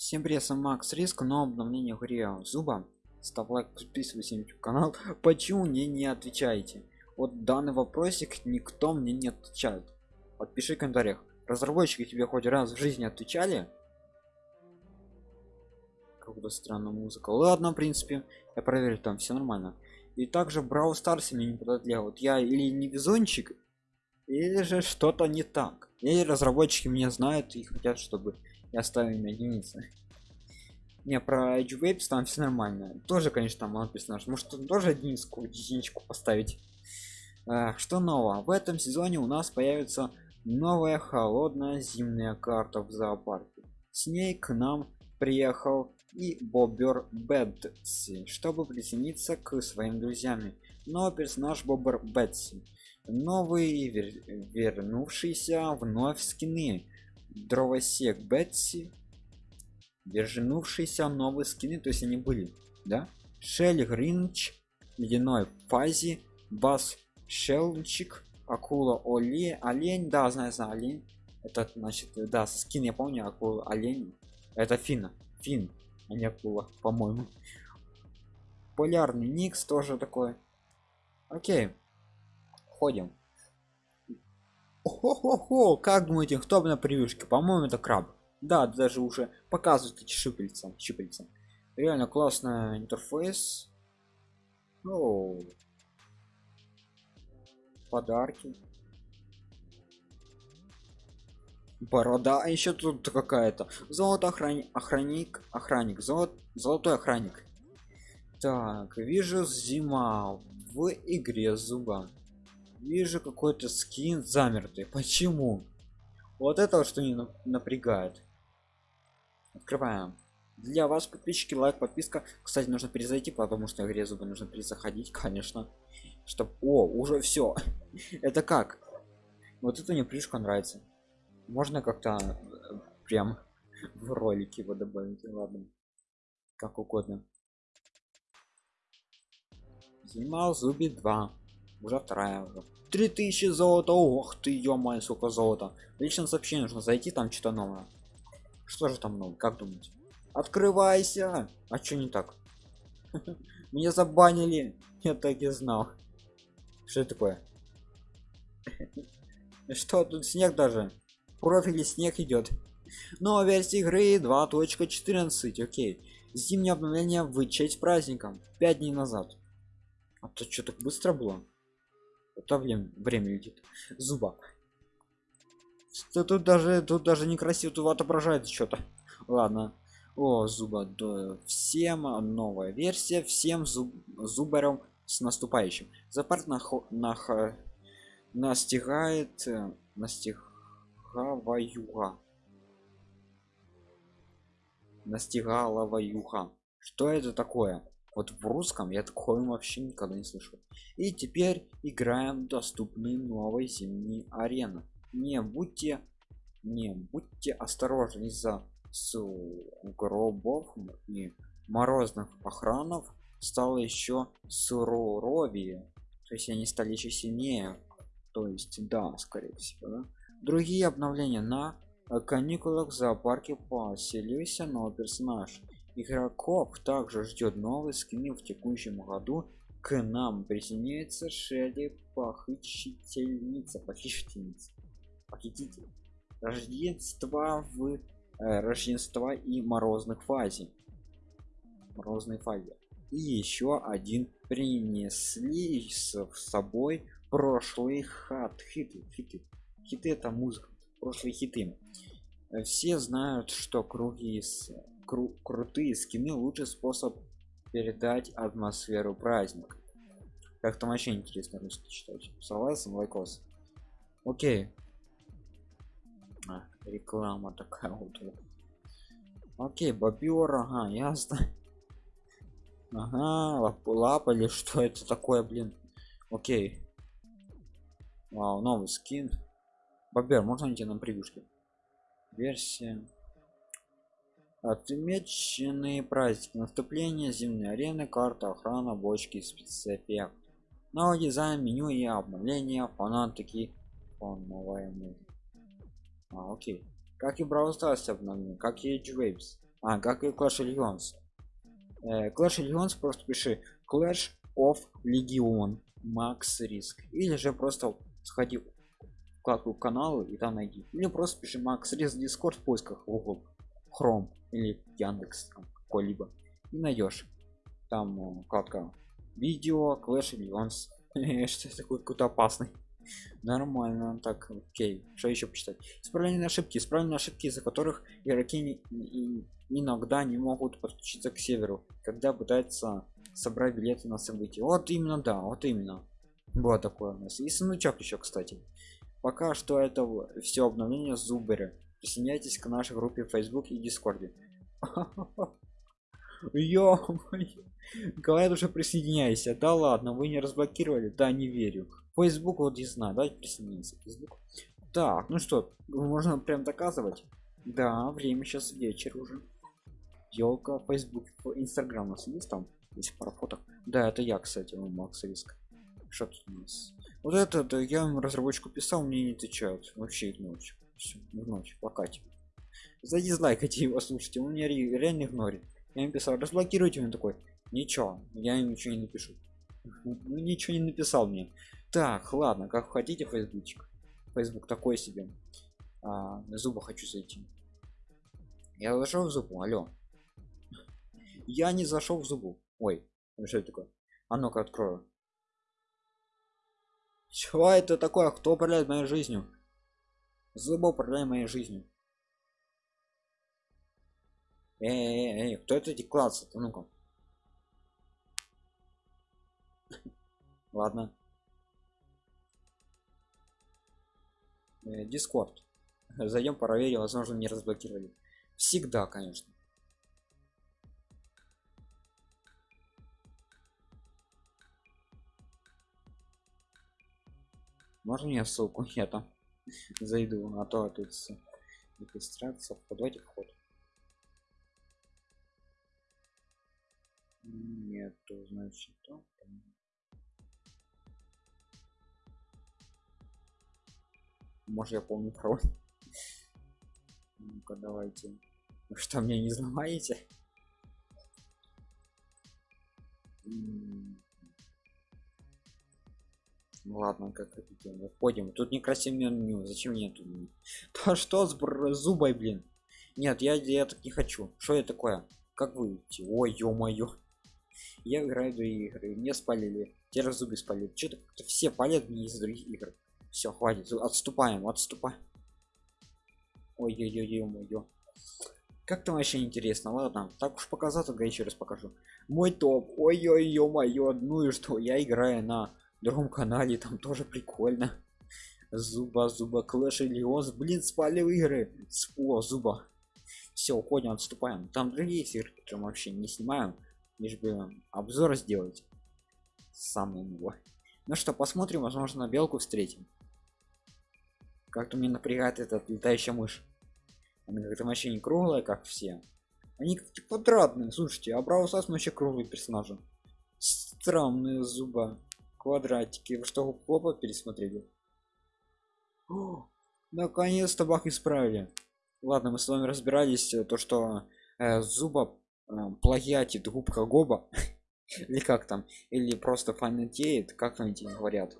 Всем привет, с вами Макс Риск, но обновление игре Зуба. Ставь лайк, подписывайся на YouTube канал. Почему мне не отвечаете? Вот данный вопросик никто мне не отвечает. Подпиши в комментариях. Разработчики тебе хоть раз в жизни отвечали? Как-то странная музыка. Ладно, в принципе, я проверю, там все нормально. И также Брау Старс мне не подотлел. Вот я или не везунчик, или же что-то не так. Или разработчики меня знают и хотят, чтобы я ставлю на единицы. Не про Edge Waves там все нормально. Тоже конечно там персонаж может он тоже единичку единичку поставить? А, что нового? В этом сезоне у нас появится новая холодная зимняя карта в зоопарке. С ней к нам приехал и бобер бетси чтобы присоединиться к своим друзьям. Но персонаж бобер бетси. Новый вер... вернувшийся вновь скины дровосек бетси вернувшиеся новые скины то есть они были да? Шелли гринч ледяной фази бас шелчик акула оли олень да знаю знаю олень. Это значит да скин я помню акула олень. Это фина фин а не акула по моему полярный никс тоже такой. Окей ходим Охо-хо-хо, как думаете, кто на превьюшке? По-моему, это краб. Да, даже уже показывают эти щупальца. щупальца. Реально классный интерфейс. О, подарки. Борода, а еще тут какая-то. Золото охранник, охранник, охранник, золот, золотой охранник. Так, вижу зима в игре зуба вижу какой-то скин замертый. Почему? Вот это что не напрягает. Открываем. Для вас подписчики лайк подписка. Кстати нужно перезайти потому что игре зубы нужно перезаходить конечно. Чтобы о уже все это как? Вот это мне плюшка нравится. Можно как-то э, прям в ролике его добавить? Ладно. Как угодно. Снимал зуби 2 уже вторая уже. 3000 золота ох ты ё сколько золота. Лично сообщение нужно зайти там что-то новое. Что же там новое как думаете? Открывайся! А что не так? Меня забанили! Я так и знал. Что такое? Что тут снег даже? Профили снег идет но версия игры 2.14 окей. Зимнее обновление в честь праздником 5 дней назад. А то что так быстро было это время, время летит. Зуба. Что тут даже тут даже некрасиво тут отображает что-то. Ладно. О зуба да, всем новая версия всем зуб, зубарем с наступающим. Запарт на, на, настигает э, настигаваюга. Настигала юха что это такое вот в русском я такое вообще никогда не слышал. И теперь играем доступные новой зимней арены. Не будьте не будьте осторожны из-за гробов и морозных охранов стало еще суровее. То есть они стали еще сильнее. То есть да скорее всего да? другие обновления. На каникулах в зоопарке поселился новый персонаж игроков также ждет новый скин в текущем году к нам. Присоединяется шелли похитительница похитительница похититель рождества в э, рождества и морозных фазе. Морозной фазе. И еще один принесли с собой прошлые хат. Хиты хиты. Хиты это музыка. Прошлые хиты. Все знают что круги с кру крутые скины лучший способ передать атмосферу праздника. Как там вообще интересно русский читать? Согласен лайкос? Окей. А, реклама такая вот. Окей бобер ага ясно. Ага лап, лапа или что это такое блин? Окей. Вау новый скин. Бобер можно найти на превьюшке версия отмеченные праздники. Наступления зимней арены карта охрана бочки спецэффект новый дизайн меню и обновления фанатики фоновая музыка а, окей. Как и Brawl Stars обновление как и Edge Waves. А как и Clash Legends э, Clash Legends просто пиши Clash of Legion Max Risk. Или же просто сходи в вкладку и там найди. Или просто пиши Max Risk Discord в поисках. Google Chrome или Яндекс какой-либо и найдешь. Там вкладка видео Clash Legends что такой какой-то опасный. Нормально так окей. Что еще почитать? Исправление ошибки исправленные ошибки из-за которых игроки не, не, иногда не могут подключиться к северу когда пытаются собрать билеты на события. Вот именно да вот именно. Вот такое у нас. И сундучок еще кстати. Пока что это все обновление зуберы присоединяйтесь к нашей группе в facebook и дискорде ё говорят уже присоединяйся. Да ладно вы не разблокировали? Да не верю. Facebook вот не знаю. Давайте присоединимся facebook. Так ну что можно прям доказывать? Да время сейчас вечер уже. Елка facebook instagram у нас есть там? Есть пара фоток. Да это я кстати у макс риск что тут у нас? Вот это да, я разработчику писал мне не отвечают. Вообще игнорить все в ночь пока тебе за дизлайкайте его слушайте он меня реально игнорит. Я им писал разблокируйте он такой ничего я им ничего не напишу. Ничего не написал мне. Так ладно как хотите фейсбучик. Фейсбук такой себе. А, на зуба хочу зайти. Я зашел в зубу алло. Я не зашел в зубу. Ой что это такое? А ну-ка открою. Что это такое? Кто управляет моей жизнью зуба управляет моей жизнью эй, эй, эй, кто это деклация -то? ну-ка. Ладно. Дискорд э, зайдем проверим возможно не разблокировали. Всегда конечно. Можно мне ссылку? Я там зайду а то тут регистрация давайте вход. Нету значит то. Может я помню пароль ну-ка давайте. Вы что мне не знаете ну ладно как хотите входим. Тут некрасивое меню зачем мне тут? То что с зубой блин? Нет я я так не хочу. Что это такое? Как выйти ой ё-моё. Я играю в игры. Мне спалили. Те зубы спалили. Что-то все палят мне из других игр. Все хватит. Отступаем отступаем. Ой ой ой ой ой как там вообще интересно? Ладно так уж показал тогда еще раз покажу. Мой топ. Ой ой ой моё ну и что? Я играю на другом канале там тоже прикольно. Зуба зуба клэш леонс блин спалил игры. О зуба. Все уходим отступаем. Там другие игры которые вообще не снимаем. Лишь бы обзор сделать. Самый него ну что посмотрим возможно белку встретим. Как-то мне напрягает этот летающая мышь. Она как-то вообще не круглая как все. Они квадратные. Слушайте а браво вообще круглый персонажи. Странные зуба квадратики. Вы что попа пересмотрели? Наконец-то бах исправили. Ладно мы с вами разбирались э, то что э, зуба э, плагиатит губка гоба. Или как там? Или просто фанатеет как они говорят?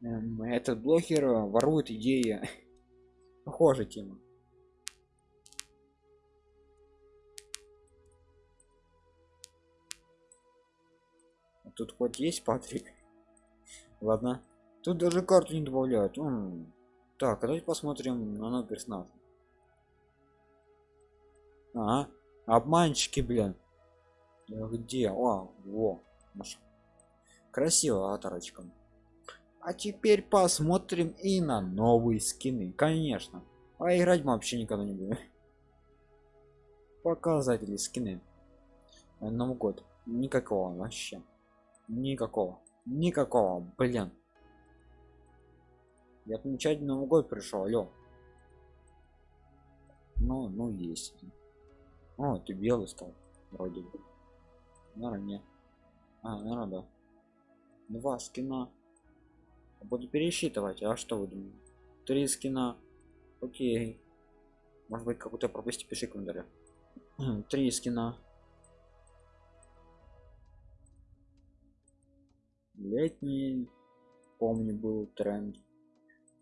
Эм, этот блогер ворует идеи. Похожая тема тут хоть есть патрик? Ладно. Тут даже карту не добавляют. М -м. так а давайте посмотрим на новый персонаж. А обманщики блин. Где? О во. Наша красиво оторочком а теперь посмотрим и на новые скины. Конечно. А играть мы вообще никогда не будем. Показатели скины. Новый год. Никакого вообще никакого. Никакого. Блин. Я отмечать новый год пришел алё ну ну есть. О ты белый стал вроде бы. Наверное нет а наверное да. Два скина. Буду пересчитывать а что вы думаете? Три скина. Окей. Может быть какую-то пропусти пиши комментарий три скина летний помню был тренд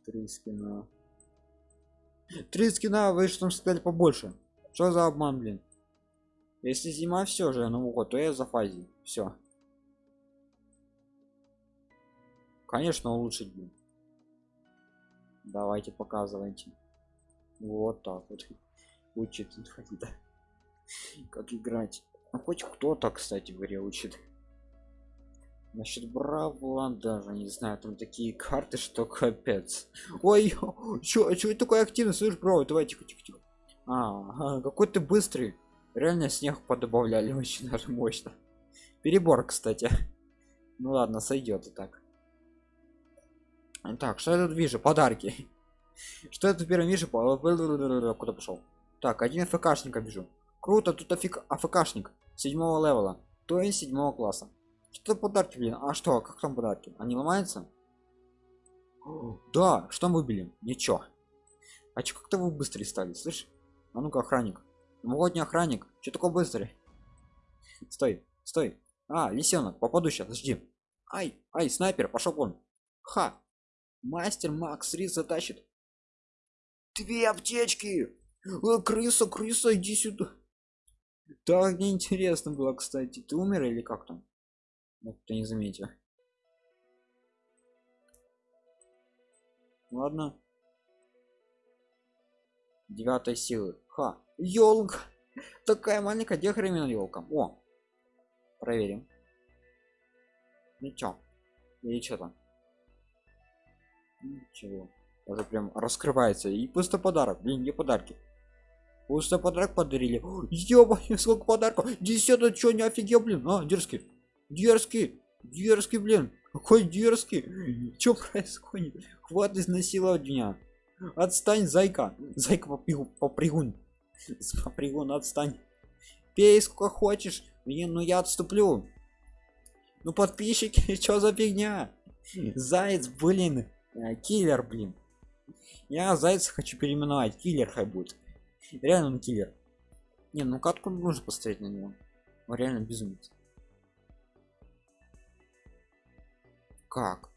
три скина три скина вы что сказали побольше? Что за обман блин? Если зима все же ну вот то я за фазе все конечно улучшить блин. Давайте показывайте. Вот так вот. Учит как играть. Ну, хоть кто-то кстати в учит Насчет браво даже не знаю, там такие карты, что капец. Ой, чё, чё такой активный, слышь, бро, давай тихо, тихо, тихо. А, какой ты быстрый. Реально снег подобавляли очень даже мощно. Перебор, кстати. Ну ладно, сойдет и так. Так, что я тут вижу? Подарки. Что я тут первым вижу? Куда пошел? Так, один АФКшника вижу. Круто, тут афик АФКшник седьмого левела, то есть седьмого класса. Что подарки, блин? А что, как там подарки? Они ломаются? да, что мы выбили? Ничего. А чё как-то вы быстрее стали, слышь? А ну-ка, охранник. Новогодний охранник. Че такой быстрый? Стой, стой. А, лисенок, попаду сейчас, жди. Ай, ай, снайпер, пошел вон. Ха. Мастер Макс Рис затащит. Две аптечки. О, э, крыса, крыса, иди сюда. Так неинтересно было, кстати. Ты умер или как там? Ну, кто не заметил. Ладно. Девятой силы. Ха. Елка. Такая маленькая, где хремен елка? О. Проверим. Ничего. Или что там? Ничего. Уже прям раскрывается. И пустой подарок. Блин, где подарки? Пустой подарок подарили. Ёба, сколько подарков. Десятый, что не офигел, блин. А, дерзкий. Дерзкий, дерзкий, блин. Какой дерзкий. Что происходит? Хват изнасиловать Отстань, зайка. Зайка попригун. Попригун, попригун отстань. Пей сколько хочешь. Блин, ну я отступлю. Ну подписчики, что за фигня? Заяц, блин. Э, киллер, блин. Я зайца хочу переименовать. Киллер хай будет. Реально он киллер. Не, ну катку нужно поставить на него. Реально безумец. Как?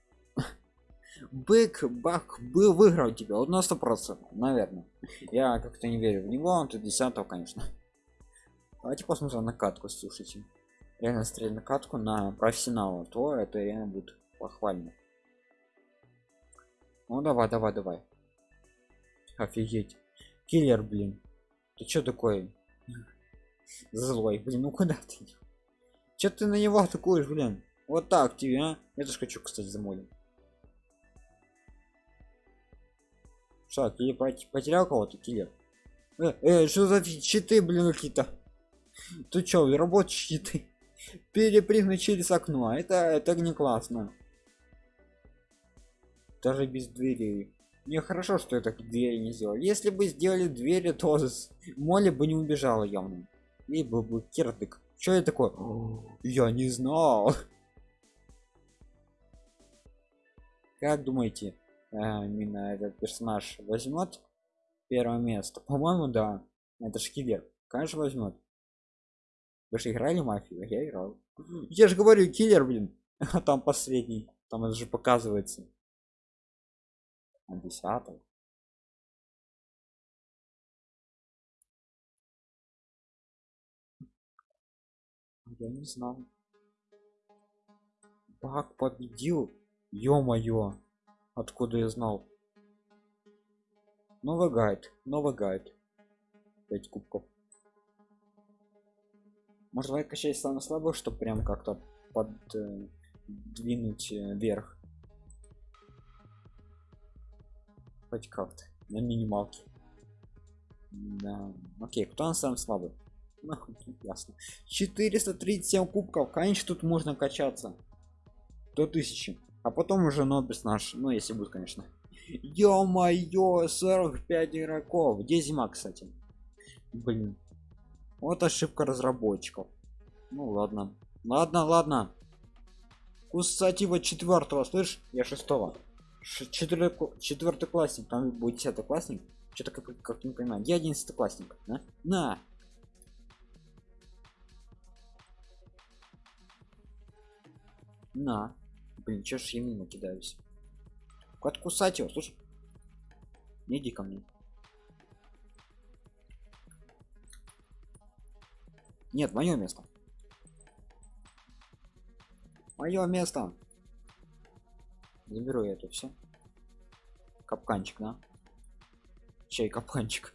Бык бак был выиграл тебя вот на сто процентов наверное. Я как-то не верю в него он тут десятого конечно. Давайте посмотрим на катку слушайте. Реально стрелять на катку на профессионала то это реально будет похвально. Ну давай давай давай. Офигеть. Киллер блин. Ты что такой? Злой блин ну куда ты? Что ты на него атакуешь блин вот так тебе, а? Я тоже хочу, кстати, замолим. Что, ты потерял кого-то, киллер? Э, э, что за щиты, блин, какие-то? Ты чё, работаешь щиты? Перепрыгнуть через окно, а это, это не классно. Даже без дверей. Не хорошо, что это двери не сделали. Если бы сделали двери, то Молли бы не убежала явно. И был бы кирдык. Что я такой? Я не знал. как думаете э, именно этот персонаж возьмет первое место? По моему да. Это шкивер. Конечно возьмет. Вы же играли мафию я играл. Я же говорю киллер блин. А там последний. Там это же показывается. На десятом я не знал баг победил Ё-моё, откуда я знал? Новый гайд, новый гайд. 5 кубков. Может давай качать самое слабое, чтобы прям как-то подвинуть э, э, вверх. Хоть как-то. На минималке. Да. Окей, кто на самый слабый? Ну, ясно. 437 кубков. Конечно, тут можно качаться. До 1000 а потом уже нобис наш ну если будет конечно. Ё-моё 45 игроков. Где зима кстати. Блин. Вот ошибка разработчиков. Ну ладно. Ладно ладно. Кстати, вот четвертого слышь? Я шестого. Четвертый классник. Там будет десятый классник что-то как, как не понимаю. Я одиннадцатый классник на на. На. Блин, чё ж я мимо кидаюсь? Откусать его, слушай. Не иди ко мне. Нет, мое место. Мое место. Заберу я это все. Капканчик, да? Чей капканчик?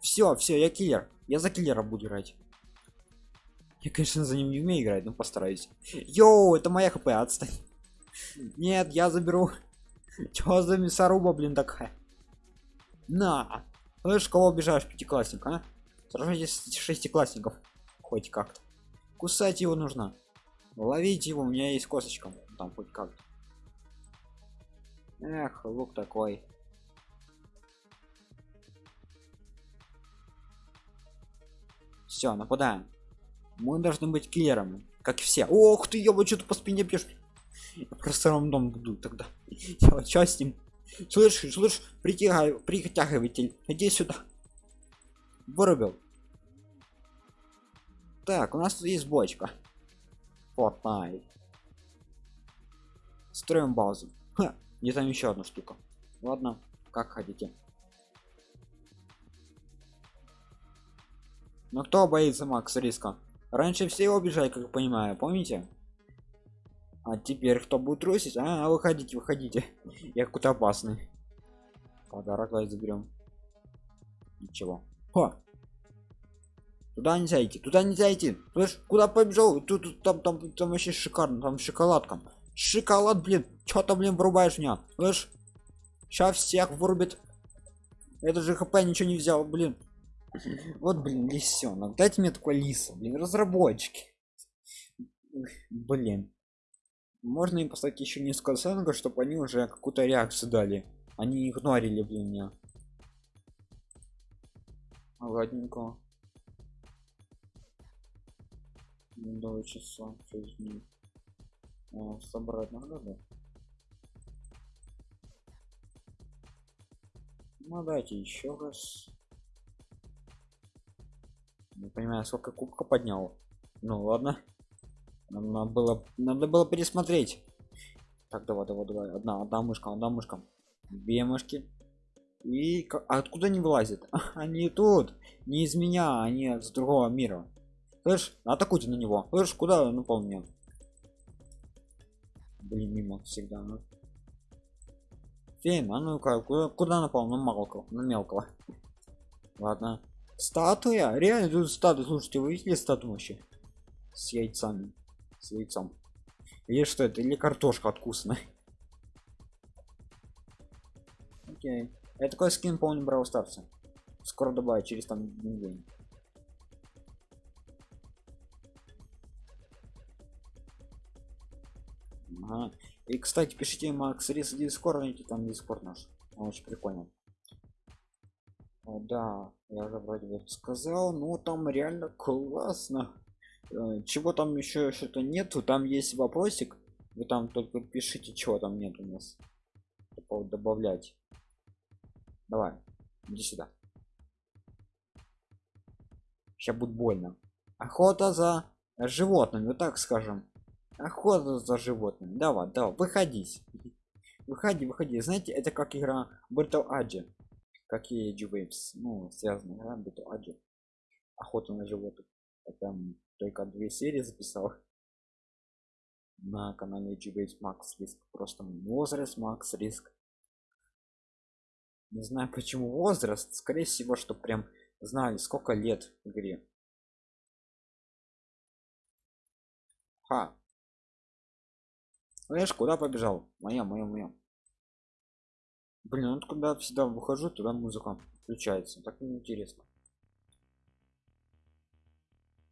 Все, все, я киллер. Я за киллера буду играть. Я, конечно, за ним не умею играть, но постараюсь. Йоу, это моя HP, отстань. Нет, я заберу. Чё за мясоруба, блин, такая? На! Слышь, кого обижаешь, пятиклассник, а? Сражайтесь шестиклассников. Хоть как-то. Кусать его нужно. Ловить его, у меня есть косточка. Там хоть как-то. Эх, лук такой. Все, нападаем. Мы должны быть киллерами, как все. Ох ты, ёба, что-то по спине бьешь. Я просто рандом буду тогда. Я что ним? Слышь, слышь, притягивай, притягиватель. Иди сюда. Вырубил. Так, у нас тут есть бочка. Fortnite. Строим базу. Не там еще одна штука. Ладно, как хотите. Но кто боится Макс риска? Раньше все его бежали, как понимаю, помните? А теперь кто будет трусить? А, выходите, выходите. Я какой-то опасный. Подарок давай заберем. Ничего. О! Туда нельзя идти, туда нельзя идти. Слышь, куда побежал? Тут, тут там, там, там вообще шикарно, там шоколадка. Шоколад, блин, что то блин, врубаешь меня? Слышь, сейчас всех вырубит. Это же хп ничего не взял, блин. Вот, блин, лисенок. Дайте мне такой лис, блин, разработчики. Блин. Можно им поставить еще несколько оценок, чтобы они уже какую-то реакцию дали. Они игнорили, блин, меня. Ладненько. Два часа, шесть дней. А, собрать да? Ну дайте еще раз не понимаю сколько кубка поднял. Ну ладно. Нам надо было надо было пересмотреть. Так давай давай давай. Одна одна мышка одна мышка. Две мышки. И а откуда не вылазит они тут. Не из меня они с другого мира. Слышь атакуйте на него. Слышь куда напал мне? Блин мимо всегда. Ну. Фейм, а ну-ка, куда, куда напал? На мелкого, на мелкого. Ладно, Статуя? Реально тут статуя. Слушайте, вы видели статую вообще? С яйцами. С яйцом. Или что это? Или картошка откусная. Окей. Это такой скин помню Брау Старса. Скоро добавить через там день. Ага. И кстати, пишите Макс Рис Дискорд, найти там Дискорд наш. Он очень прикольно. О, да, я уже вроде бы сказал, ну там реально классно. Э, чего там еще что-то нету, там есть вопросик. Вы там только пишите, чего там нет у нас. Добавлять. Давай, иди сюда. Сейчас будет больно. Охота за животными, вот так скажем. Охота за животными. Давай, давай, выходись. Выходи, выходи. Знаете, это как игра Battle Age какие Waves, ну, связаны, да, Бету Аджи, охота на животных. Я там только две серии записал на канале Waves Max Risk. Просто возраст Max Risk. Не знаю почему возраст, скорее всего, что прям знали сколько лет игре. Ха. Знаешь, куда побежал? Моя, моя, моя. Блин, вот когда всегда выхожу, туда музыка включается. Так неинтересно.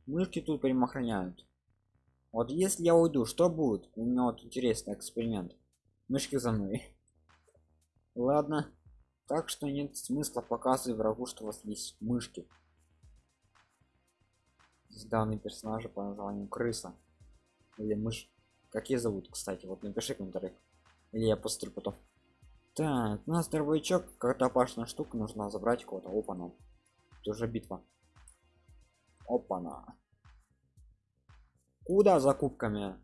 Мышки тут прям охраняют. Вот если я уйду, что будет? У меня вот интересный эксперимент. Мышки за мной. Ладно. Так что нет смысла показывать врагу, что у вас есть мышки. Здесь данный персонажа по названию крыса. Или мышь. Как ее зовут, кстати? Вот напиши комментарий. Или я посмотрю потом. Так, у нас дробовичок, какая-то опасная штука, нужно забрать кого-то. Опа-на. Это уже битва. Опа-на. куда за кубками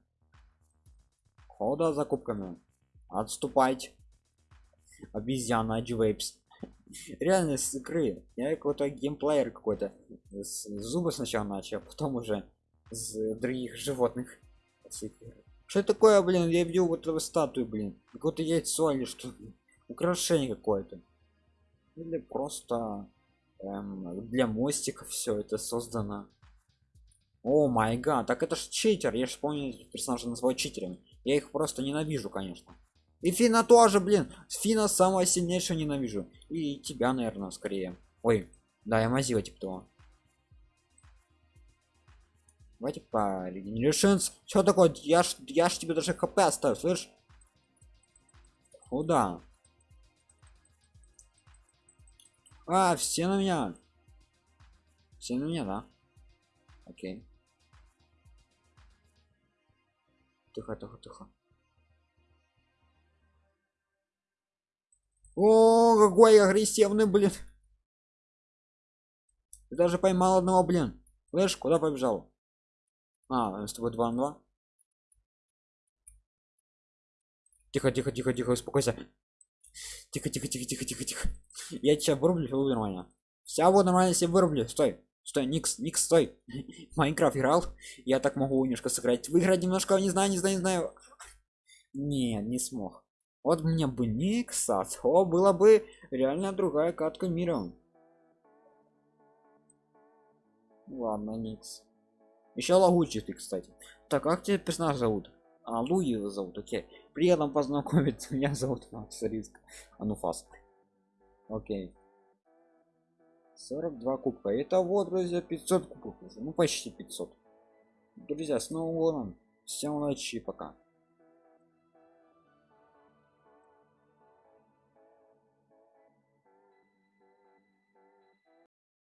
куда за кубками отступать обезьяна Вейпс. реально с игры я какой-то геймплеер какой-то зубы сначала начал а потом уже с других животных что такое блин я видел вот эту статую блин какое-то яйцо или что украшение какое-то. Или просто эм, для мостиков все это создано. О май гад так это ж читер я же помню персонажа называют читерами. Я их просто ненавижу конечно. И фина тоже блин фина самая сильнейшая ненавижу. И тебя наверное скорее. Ой да я мазила типа того. Давайте по регенерашенс что такое? Я ж я ж тебе даже хп оставил слышь куда а все на меня. Все на меня да. Окей. Тихо тихо тихо. О какой агрессивный блин. Ты даже поймал одного блин. Слышь куда побежал? А с тобой 2 на 2 тихо тихо тихо тихо успокойся тихо тихо тихо тихо тихо тихо. Я тебя вырублю все нормально. Вся вот нормально себе вырублю. Стой стой никс никс стой. Майнкрафт играл? Я так могу немножко сыграть. Выиграть немножко не знаю не знаю не знаю. Не не смог. Вот мне бы никса то было бы реально другая катка мира. Ладно никс. Еще лагучий ты кстати. Так как тебе персонаж зовут? А луи зовут окей приятно познакомиться. Меня зовут макс риск. Ануфас окей. 42 кубка. Это вот друзья 500 кубков уже. Ну почти 500 друзья с новым годом. Всем удачи пока